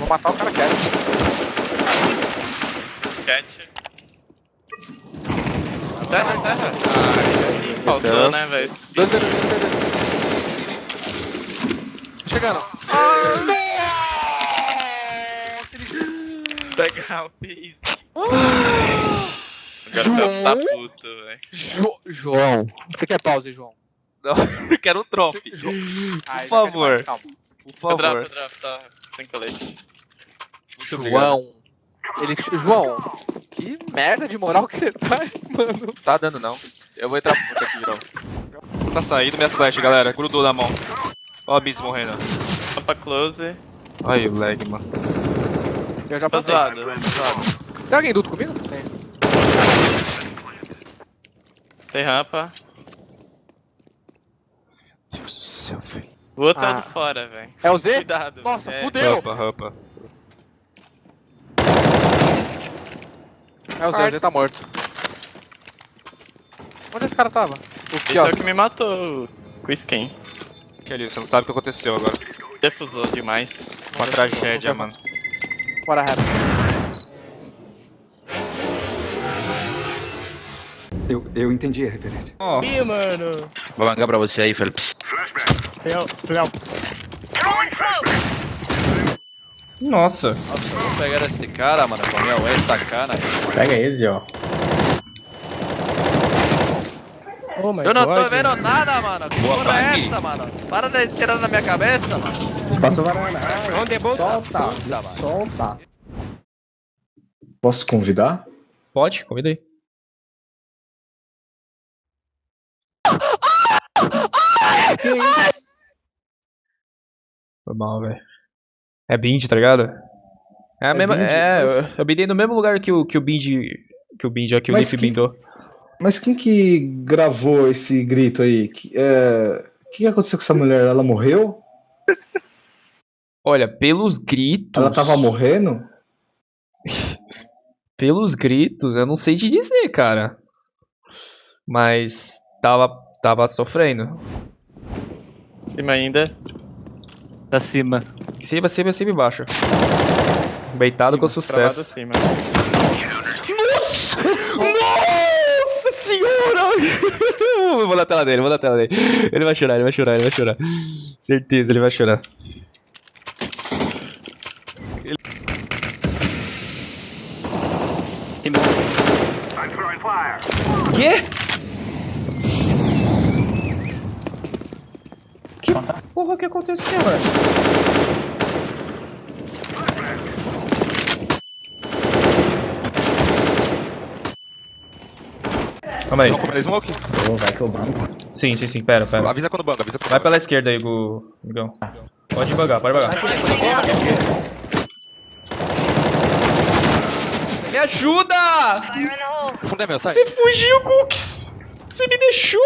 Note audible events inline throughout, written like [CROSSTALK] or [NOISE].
Vou matar o cara quieto. Cat. Terra, terra. Faltou, né, velho? Dois, dois, dois, dois, Chegando. Legal, easy. Agora o Phelps tá puto, velho. Jo João. Você quer pause, João? [LAUGHS] Eu quero um drop. João. Ai, Por mais, favor. Calma. Por O drop, favor. o drop tá sem colete. João. Ele. João, que merda de moral que você tá, [LAUGHS] mano. Tá dando não. Eu vou entrar puta aqui novo. Tá saindo minhas flash, galera. Grudou na mão. Ó a Miss morrendo. Pra close. Aí o lag, mano. Eu já Tá passei. zoado, velho. Tá zoado. Tem alguém duto comigo? Tem. Tem rampa. Deus do céu, velho. O outro é Ah. de fora, velho. É o Z? Cuidado. Nossa, é. fudeu. Rampa, rampa. É o Z, o Z tá morto. Onde esse cara tava? O Esse é o que me matou com skin. Kelly, você não sabe o que aconteceu agora. Defusou demais. Uma tragédia, mano. Bora, rap. Eu, eu entendi a referência. Ó, Ih, mano. Vou mangar pra você aí, Phelps. nossa. Nossa, vou pegar esse cara, mano. Com minha ué sacana. Pega ele, ó. Oh Eu não tô God. vendo nada, mano. Que Boa porra é essa, mano? Para de tirar da minha cabeça, mano. Passou varanda. Ah, Onde é bom? solta, Puta, solta. Posso convidar? Pode? Convida aí. Foi mal, velho. É bind, tá ligado? É a É mesma. bind? É, eu, Mas- eu bindei no mesmo lugar que o, que o bind. Que o bind, ó, que o Leaf que- bindou. Mas quem que gravou esse grito aí? Que, é... O que aconteceu com essa mulher? Ela morreu? Olha, pelos gritos. Ela tava morrendo? [LAUGHS] Pelos gritos, eu não sei te dizer, cara. Mas tava, tava sofrendo. Cima ainda. Da cima. Cima, cima, cima e baixo. Beitado com Travado sucesso. cima. Nossa! Nossa senhora! Vou na tela dele, vou na tela dele. Ele vai chorar, ele vai chorar, ele vai chorar. Certeza, ele vai chorar. Quê? Que porra que aconteceu, velho? Calma aí. Vão aqui. Pô, vai que eu banco. Sim, sim, sim, pera, pera. Avisa quando banca, avisa quando Vai banca. pela esquerda aí, Gu- Gugão. Pode devagar, pode devagar. Me ajuda! Funda meu, sai. Você fugiu, Cooks! Você me deixou!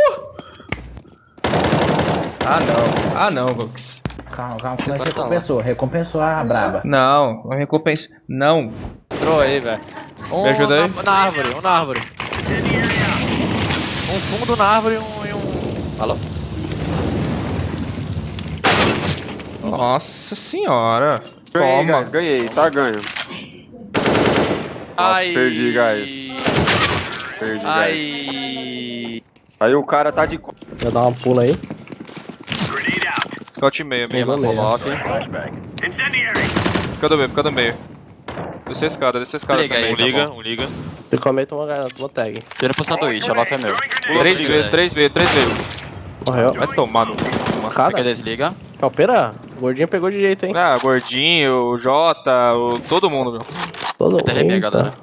Ah, não. Ah, não, Cooks. Calma, calma, Você recompensou, recompensou a braba. Não, não recompensa. Não. Entrou aí, velho. Um Me ajuda aí? Na, na árvore, um na árvore. Um fundo na árvore e um. E um... Alô? Nossa senhora. Ganhei, Toma. guys, ganhei, tá ganho. Ai. perdi, guys. Perdi, guys. Ai. Aí o cara tá de. Vou dar uma pula aí. Scout e meio, meio. Coloque. Fica do meio, fica do meio. Desce a escada, desce a escada Liga também. aí, tá liga, bom. um liga. Eu comento uma, uma tag. Tira pro sanduíche, a lofa é meu. Três vezes, três vezes, três vezes. Morreu. Vai tomar no. Cada? Fica desliga. Calpeira, o gordinho pegou de jeito, hein? Ah, gordinho, o Jota, o... todo mundo, meu. Todo Até arrepia, Eita. galera.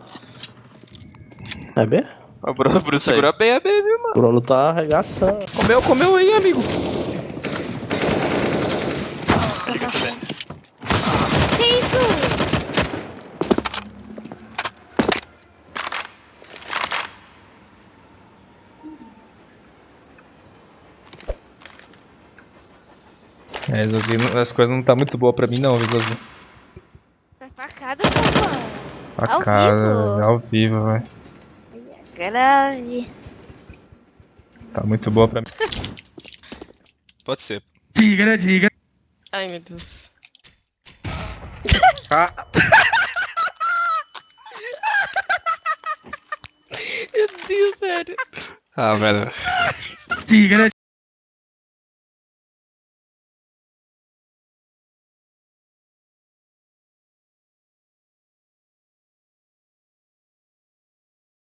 É B? O Bruno, Bruno segura bem a baby, mano. O Bruno tá arregaçando. Comeu, comeu aí, amigo. É, Zozinho, as coisas não tá muito boas pra mim não, viu? Foi facada, mano. Ao Facada, vivo? ao vivo, velho. Grave. Tá muito boa pra mim. [LAUGHS] Pode ser. Ai, meu Deus. [LAUGHS] Meu Deus, sério. Ah, velho. Tigra,